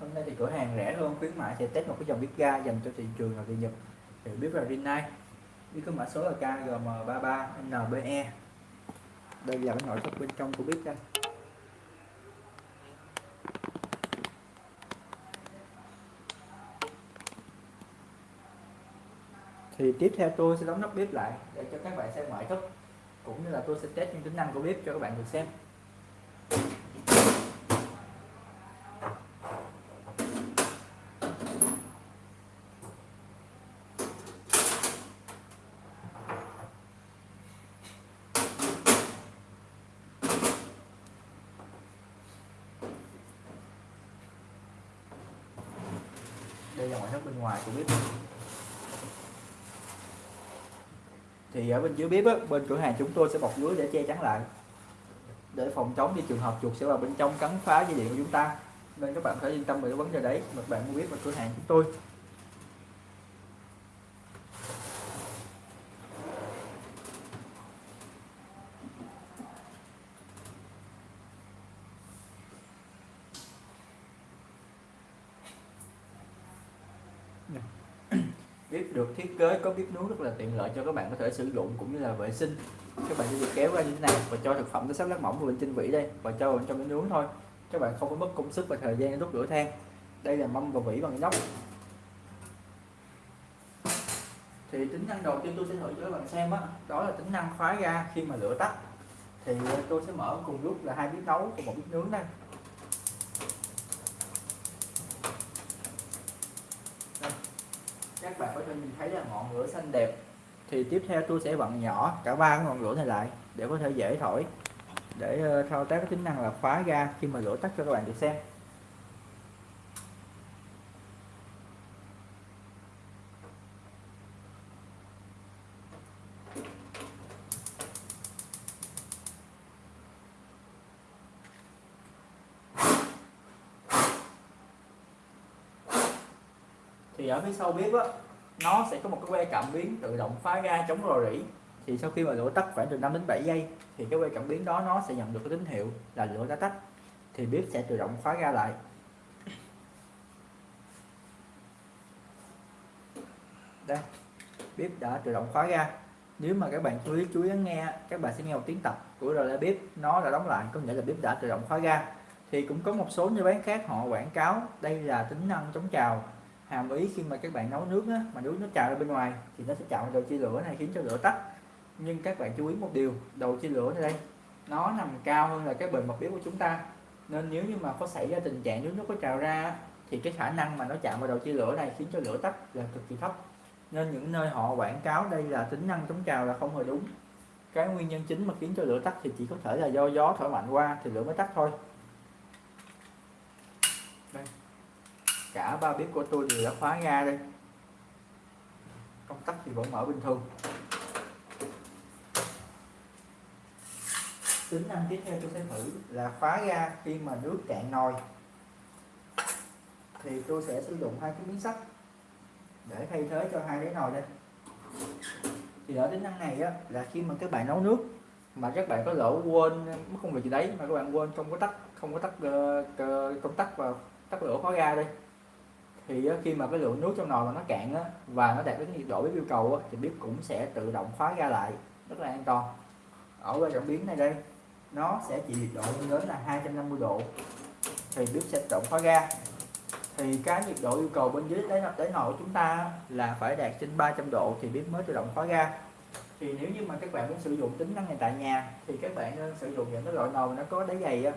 hôm nay thì cửa hàng rẻ hơn, khuyến mại sẽ test một cái dòng bếp ga dành cho thị trường là địa Nhật. Thì bếp là Rinnai bếp có mã số là KGM33NBE đây là cái nội thất bên trong của bếp đây thì tiếp theo tôi sẽ đóng nắp bếp lại để cho các bạn xem ngoại thất, cũng như là tôi sẽ test những tính năng của bếp cho các bạn được xem. Đây là ngoại thất bên ngoài của bếp. Thì ở bên dưới bếp á, bên cửa hàng chúng tôi sẽ bọc lưới để che chắn lại. Để phòng chống như trường hợp chuột sẽ vào bên trong cắn phá dây điện của chúng ta. Nên các bạn phải yên tâm về cái vấn đề đấy mà bạn mua biết vào cửa hàng chúng tôi. Dạ. bếp được thiết kế có bếp nướng rất là tiện lợi cho các bạn có thể sử dụng cũng như là vệ sinh. Các bạn chỉ việc kéo ra như thế này và cho thực phẩm nó sắp lát mỏng lên trên vỉ đây và cho vào trong cái nướng thôi. Các bạn không có mất công sức và thời gian đốt lửa than. Đây là mâm và vỉ bằng inox thì tính năng đầu tiên tôi sẽ thử cho các bạn xem đó, đó là tính năng khóa ga khi mà lửa tắt. Thì tôi sẽ mở cùng lúc là hai bếp nấu và một bếp nướng đây. Các mình thấy là ngọn lửa xanh đẹp. Thì tiếp theo tôi sẽ vặn nhỏ, cả ba ngọn lửa này lại, để có thể dễ thổi, để ờ, thao tác tính năng là khóa ga khi mà lửa tắt cho các bạn được xem. Thì ở phía sau bếp á nó sẽ có một cái que cảm biến tự động phá ra chống rò rỉ. Thì sau khi mà lửa tắt khoảng từ 5 đến 7 giây, thì cái que cảm biến đó nó sẽ nhận được cái tín hiệu là lửa đã tắt. Thì bếp sẽ tự động khóa ra lại. Đây, bếp đã tự động khóa ra. Nếu mà các bạn chú ý chú ý nghe, các bạn sẽ nghe một tiếng tập của rồi là bếp. Nó đã đóng lại, có nghĩa là bếp đã tự động khóa ra. Thì cũng có một số như bán khác họ quảng cáo đây là tính năng chống trào hàm ý khi mà các bạn nấu nước á, mà nước nó trào ra bên ngoài thì nó sẽ chạm vào đầu chia lửa này khiến cho lửa tắt. Nhưng các bạn chú ý một điều đầu chia lửa này đây nó nằm cao hơn là cái bề mặt bếp của chúng ta. Nên nếu như mà có xảy ra tình trạng nước nó có trào ra thì cái khả năng mà nó chạm vào đầu chia lửa này khiến cho lửa tắt là cực kỳ thấp. Nên những nơi họ quảng cáo đây là tính năng chống trào là không hề đúng. Cái nguyên nhân chính mà khiến cho lửa tắt thì chỉ có thể là do gió thổi mạnh qua thì lửa mới tắt thôi. Cả ba bếp của tôi đều đã khóa ga đây. Công tắc thì vẫn mở bình thường. Tính năng tiếp theo tôi sẽ thử là khóa ga khi mà nước cạn nồi. Thì tôi sẽ sử dụng hai cái miếng sắt để thay thế cho hai cái nồi đây. Thì ở tính năng này á, là khi mà các bạn nấu nước mà các bạn có lỡ quên mất việc gì đấy mà các bạn quên không có tắt không ờ, có tắt uh, công tắc và tắt lửa khóa ga đây thì khi mà cái lượng nước trong nồi mà nó cạn á, và nó đạt đến nhiệt độ bếp yêu cầu á, thì bếp cũng sẽ tự động khóa ga lại rất là an toàn. Ở bên cảm biến này đây nó sẽ chỉ nhiệt độ lên đến là 250 độ thì bếp sẽ tự động khóa ga thì cái nhiệt độ yêu cầu bên dưới đáy đáy nồi của chúng ta là phải đạt trên 300 độ thì bếp mới tự động khóa ga thì nếu như mà các bạn muốn sử dụng tính năng này tại nhà thì các bạn nên sử dụng những cái loại nồi nó có đáy dày á.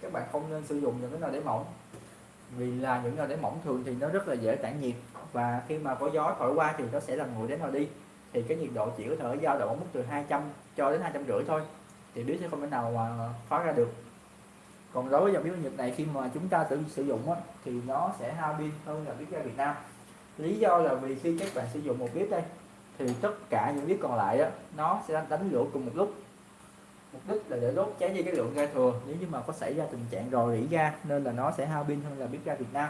Các bạn không nên sử dụng những cái nồi đáy mỏng vì là những nồi để mỏng thường thì nó rất là dễ tản nhiệt và khi mà có gió thổi qua thì nó sẽ làm nguội đến nồi đi. Thì cái nhiệt độ chỉ có thể dao động ở mức từ 200 cho đến hai trăm rưỡi thôi. Thì bếp sẽ không thể nào mà khóa ra được. Còn đối với dòng bếp nhiệt này khi mà chúng ta tự sử dụng á, thì nó sẽ hao pin hơn là bếp ga Việt Nam. Lý do là vì khi các bạn sử dụng một bếp đây thì tất cả những bếp còn lại á, nó sẽ đánh lửa cùng một lúc mục đích là để đốt cháy đi cái lượng ga thừa. Nếu như mà có xảy ra tình trạng rò rỉ ga nên là nó sẽ hao pin hơn là bếp ga Việt Nam.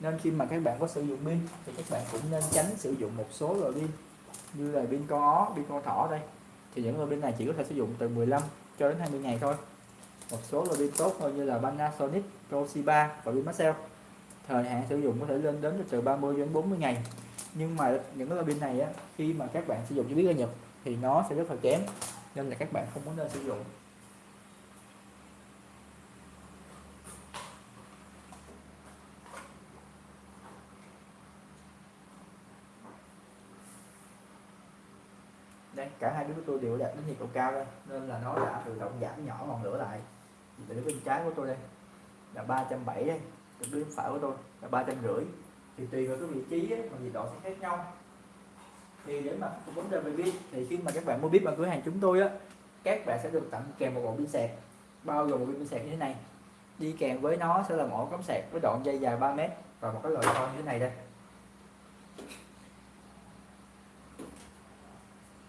Nên khi mà các bạn có sử dụng pin thì các bạn cũng nên tránh sử dụng một số loại pin như là pin con ó, pin con thỏ đây. Thì những loại pin này chỉ có thể sử dụng từ 15 cho đến 20 ngày thôi. Một số loại pin tốt hơn như là Panasonic, Toshiba và pin Maxell thời hạn sử dụng có thể lên đến từ 30 đến 40 ngày. Nhưng mà những cái loại pin này á, khi mà các bạn sử dụng cho biết ra Nhật thì nó sẽ rất là kém nên là các bạn không có nên sử dụng. Đây cả hai đứa của tôi đều đạt đến nhiệt độ cao đây nên là nó đã tự động giảm nhỏ ngọn lửa lại. Từ bên trái của tôi đây là 370 đây từ bên phải của tôi là ba trăm rưỡi. Thì tùy vào cái vị trí ấy, mà nhiệt độ sẽ khác nhau thì để mà vấn đề về pin, thì khi mà các bạn mua pin ở cửa hàng chúng tôi á, các bạn sẽ được tặng kèm một bộ pin sạc. Bao gồm một pin sạc như thế này. Đi kèm với nó sẽ là một ổ cắm sạc với đoạn dây dài 3 mét và một cái loại con như thế này đây.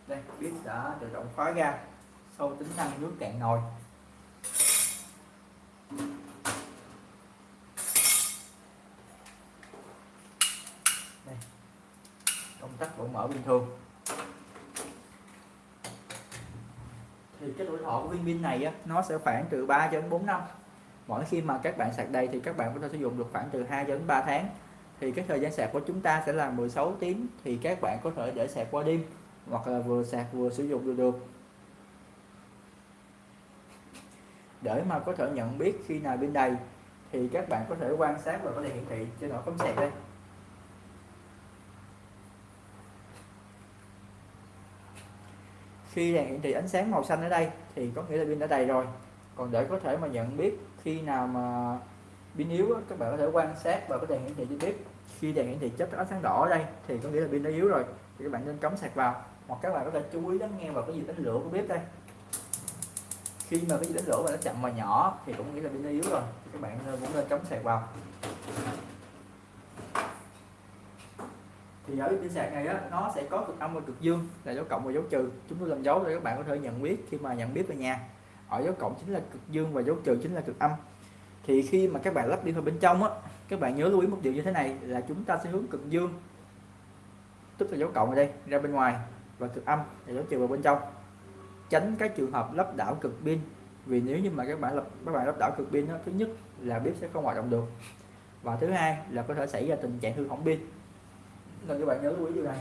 Đây bếp đã tự động khóa ra sau tính năng nước cạn nồi. Vẫn mở bình thường thì cái tuổi thọ của viên pin này á, nó sẽ khoảng từ 3 cho đến 4 năm. Mỗi khi mà các bạn sạc đầy thì các bạn có thể sử dụng được khoảng từ 2 cho đến 3 tháng. Thì cái thời gian sạc của chúng ta sẽ là 16 tiếng thì các bạn có thể để sạc qua đêm hoặc là vừa sạc vừa sử dụng được được. Để mà có thể nhận biết khi nào pin đầy thì các bạn có thể quan sát và có thể hiển thị trên ổ cắm sạc đây. Khi đèn hiển thị ánh sáng màu xanh ở đây thì có nghĩa là pin đã đầy rồi. Còn để có thể mà nhận biết khi nào mà pin yếu các bạn có thể quan sát và có đèn hiển thị chi tiết khi đèn hiển thị chớp ánh sáng đỏ ở đây thì có nghĩa là pin đã yếu rồi, thì các bạn nên cắm sạc vào. Hoặc các bạn có thể chú ý lắng nghe vào cái gì đánh lửa của bếp đây. Khi mà cái gì đánh lửa mà nó chậm và nhỏ thì cũng nghĩa là pin đã yếu rồi, thì các bạn cũng nên cắm sạc vào. Thì ở pin sạc này á nó sẽ có cực âm và cực dương là dấu cộng và dấu trừ. Chúng tôi làm dấu để các bạn có thể nhận biết khi mà nhận biết về nhà. Ở dấu cộng chính là cực dương và dấu trừ chính là cực âm. Thì khi mà các bạn lắp điện vào bên trong á các bạn nhớ lưu ý một điều như thế này là chúng ta sẽ hướng cực dương tức là dấu cộng ở đây ra bên ngoài và cực âm là dấu trừ vào bên trong. Tránh các trường hợp lắp đảo cực pin vì nếu như mà các bạn lắp các bạn lắp đảo cực pin đó, thứ nhất là bếp sẽ không hoạt động được và thứ hai là có thể xảy ra tình trạng hư hỏng pin nên các bạn nhớ lưu ý điều này.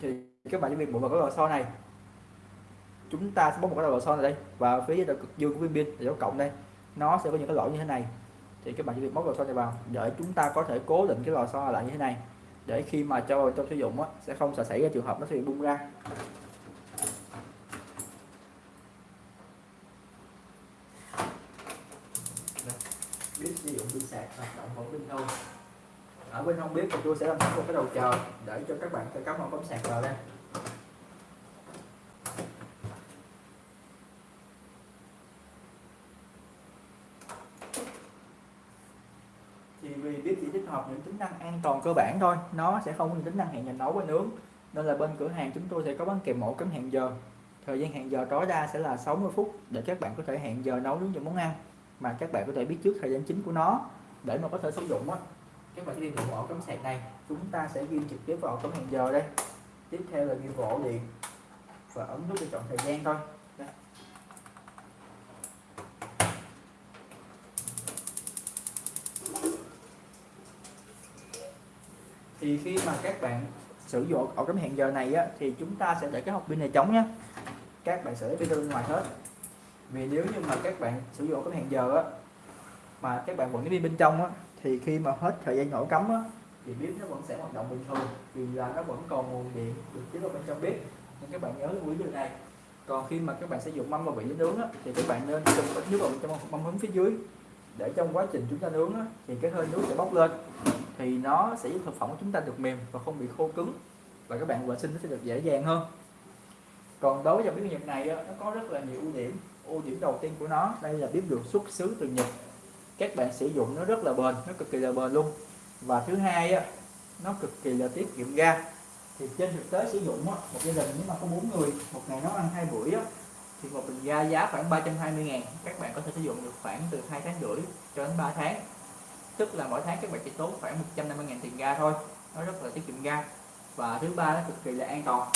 Thì các bạn chỉ việc bộ vào cái lò xo này. Chúng ta sẽ bấm một cái lò xo này đây. Và phía dưới cực dương của viên pin là dấu cộng đây. Nó sẽ có những cái lỗ như thế này. Thì các bạn chỉ việc móc lò xo này vào để chúng ta có thể cố định cái lò xo lại như thế này. Để khi mà cho vào trong sử dụng á, sẽ không xảy ra trường hợp nó sẽ bị bung ra. Biết sử dụng pin sạc hoạt động vẫn bình thường ở bên không biết thì tôi sẽ làm sẵn một cái đầu chờ để cho các bạn có cắm vào cắm sạc vào đây. Thì vì bếp chỉ tích hợp những tính năng an toàn cơ bản thôi, nó sẽ không có những tính năng hẹn giờ nấu và nướng. Nên là bên cửa hàng chúng tôi sẽ có bán kèm mẫu cắm hẹn giờ. Thời gian hẹn giờ tối đa sẽ là 60 phút để các bạn có thể hẹn giờ nấu nướng những món ăn mà các bạn có thể biết trước thời gian chính của nó để mà có thể sử dụng á các bạn ghi vào ổ cắm sạc này chúng ta sẽ ghi trực tiếp vào cắm hẹn giờ đây. Tiếp theo là ghi vào ổ điện và ấn nút để chọn thời gian thôi. Đây. thì khi mà các bạn sử dụng ổ cắm hẹn giờ này á, thì chúng ta sẽ để cái hộp pin này trống nhé các bạn sẽ lấy pin ra bên ngoài hết. Vì nếu như mà các bạn sử dụng ổ cắm hẹn giờ á, mà các bạn vẫn cái pin bên trong á, thì khi mà hết thời gian nổ cắm á, thì bếp nó vẫn sẽ hoạt động bình thường vì là nó vẫn còn nguồn điện được chiếu vào bên trong bếp. Nên các bạn nhớ lưu ý điều này. Còn khi mà các bạn sử dụng mâm và vị nướng á, thì các bạn nên châm ít nước vào trong mâm hứng phía dưới. Để trong quá trình chúng ta nướng á, thì cái hơi nước sẽ bốc lên. Thì nó sẽ giúp thực phẩm của chúng ta được mềm và không bị khô cứng và các bạn vệ sinh nó sẽ được dễ dàng hơn. Còn đối với dòng bếp Nhật này á, nó có rất là nhiều ưu điểm. Ưu điểm đầu tiên của nó đây là bếp được xuất xứ từ Nhật các bạn sử dụng nó rất là bền nó cực kỳ là bền luôn. Và thứ hai á nó cực kỳ là tiết kiệm ga. Thì trên thực tế sử dụng á, một gia đình nếu mà có bốn người một ngày nó ăn hai buổi á, thì một bình ga giá khoảng 320 ngàn. Các bạn có thể sử dụng được khoảng từ hai tháng rưỡi cho đến 3 tháng. Tức là mỗi tháng các bạn chỉ tốn khoảng 150 ngàn tiền ga thôi. Nó rất là tiết kiệm ga. Và thứ ba nó cực kỳ là an toàn.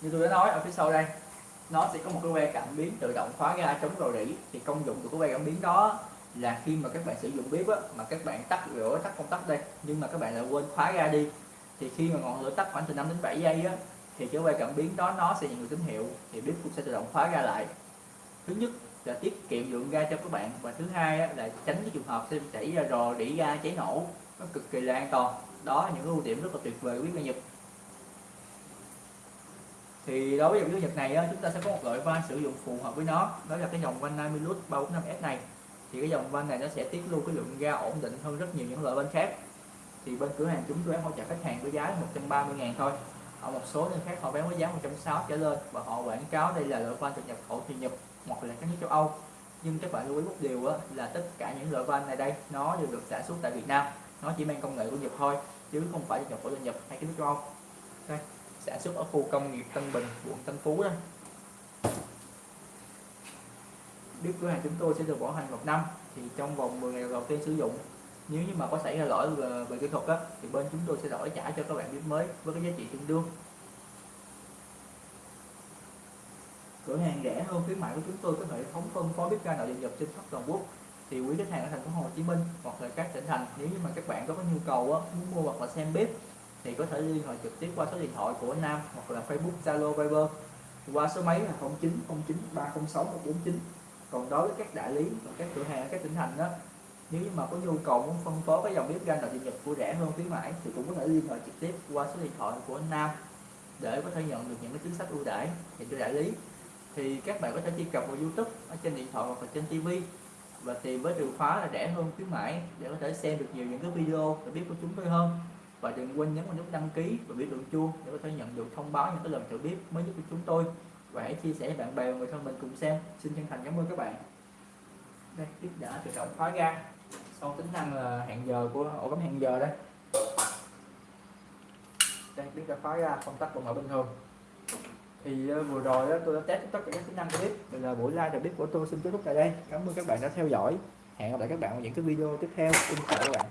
Như tôi đã nói ở phía sau đây nó sẽ có một cái que cảm biến tự động khóa ga chống rò rỉ. Thì công dụng của cái que cảm biến đó là khi mà các bạn sử dụng bếp á, mà các bạn tắt lửa tắt công tắc đây nhưng mà các bạn lại quên khóa ra đi thì khi mà ngọn lửa tắt khoảng từ 5 đến 7 giây á thì cái quay cảm biến đó nó sẽ nhận được tín hiệu thì bếp cũng sẽ tự động khóa ra lại. Thứ nhất là tiết kiệm lượng ga cho các bạn và thứ hai á, là tránh cái trường hợp sẽ xảy ra rò rỉ ga cháy nổ nó cực kỳ là an toàn. Đó là những ưu điểm rất là tuyệt vời của bếp ga Nhật. Thì đối với dòng bếp Nhật này á, chúng ta sẽ có một loại van sử dụng phù hợp với nó đó là cái dòng van Namilus 345S này thì cái dòng van này nó sẽ tiết lưu cái lượng ga ổn định hơn rất nhiều những loại van khác. Thì bên cửa hàng chúng tôi hỗ trợ khách hàng với giá 130 ngàn thôi. Ở một số nơi khác họ bán với giá 160 trở lên và họ quảng cáo đây là loại van từ nhập khẩu từ Nhật hoặc là các nước châu Âu. Nhưng các bạn lưu ý một điều á, là tất cả những loại van này đây nó đều được sản xuất tại Việt Nam. Nó chỉ mang công nghệ của Nhật thôi chứ không phải nhập khẩu từ Nhật hay các nước châu Âu. Đây sản xuất ở khu công nghiệp Tân Bình quận Tân Phú đó biết cửa hàng chúng tôi sẽ được bảo hành một năm. Thì trong vòng 10 ngày đầu tiên sử dụng nếu như mà có xảy ra lỗi về, về kỹ thuật á, thì bên chúng tôi sẽ đổi trả cho các bạn bếp mới với cái giá trị tương đương. Cửa hàng rẻ hơn khuyến mại của chúng tôi có hệ thống phân phối bếp ga nội địa nhập trên khắp toàn quốc. Thì quý khách hàng ở thành phố Hồ Chí Minh hoặc là các tỉnh thành nếu như mà các bạn có nhu cầu á, muốn mua hoặc là xem bếp thì có thể liên hệ trực tiếp qua số điện thoại của Nam hoặc là Facebook Zalo Viber qua số máy là 0909 306 149 còn đối với các đại lý và các cửa hàng ở các tỉnh thành đó nếu như mà có nhu cầu muốn phân phối cái dòng bếp ga nội địa nhập của rẻ hơn khuyến mãi, thì cũng có thể liên hệ trực tiếp qua số điện thoại của anh Nam để có thể nhận được những cái chính sách ưu đãi dành cho đại lý. Thì các bạn có thể truy cập vào YouTube ở trên điện thoại hoặc là trên TV và tìm với từ khóa là rẻ hơn khuyến mãi để có thể xem được nhiều những cái video và biết của chúng tôi hơn. Và đừng quên nhấn vào nút đăng ký và biểu tượng chuông để có thể nhận được thông báo những cái lần thử bếp mới nhất của chúng tôi và hãy chia sẻ với bạn bè và người thân mình cùng xem. Xin chân thành cảm ơn các bạn. Đây tiếp đã tự động khóa ra sau tính năng là hẹn giờ của ổ cắm hẹn giờ đây. Đây biết đã khóa ra công tắc còn ở bình thường. Thì uh, vừa rồi đó, tôi đã test tất cả các tính năng của bếp bây giờ buổi live bếp của tôi. Xin kết thúc tại đây. Cảm ơn các bạn đã theo dõi. Hẹn gặp lại các bạn ở những cái video tiếp theo. Xin chào các bạn.